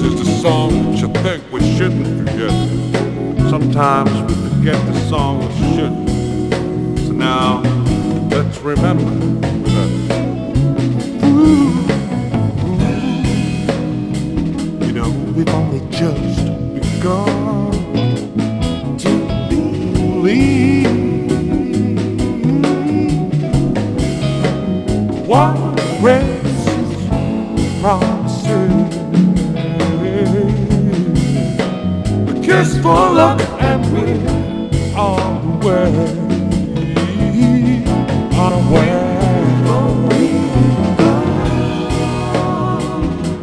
This is the song that you think we shouldn't forget. Sometimes we forget the song we shouldn't. So now, let's remember that. Ooh, ooh, you know, we've only just begun to believe. What race promises kiss for luck and we're on the way. On the way.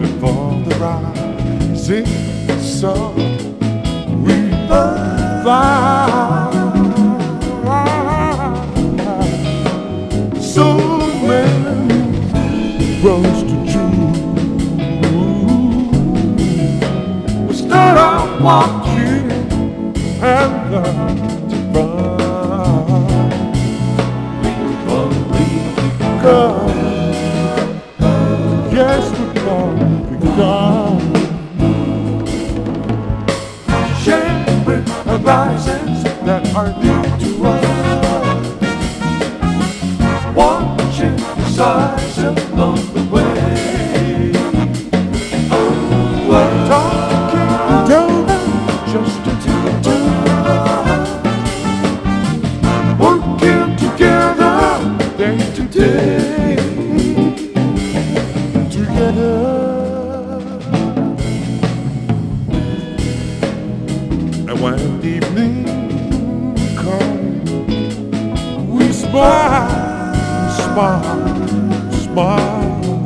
Before the rising sun, we fly. Out walking and learn to run. Come, yes, we've all begun. Sharing horizons that are new to us. Watching the stars when evening comes, we smile, smile, smile.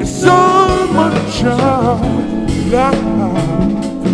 It's so much of life.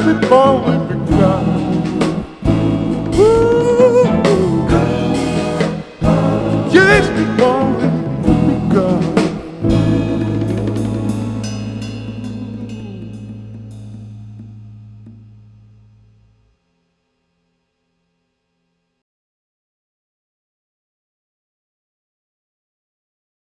forward